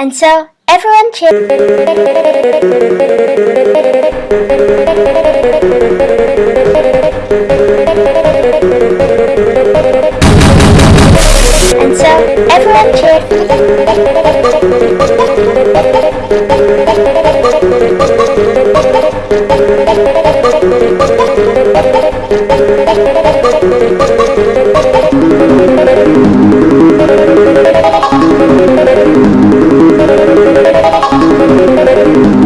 And so, everyone cheered. And so, everyone cheered. you.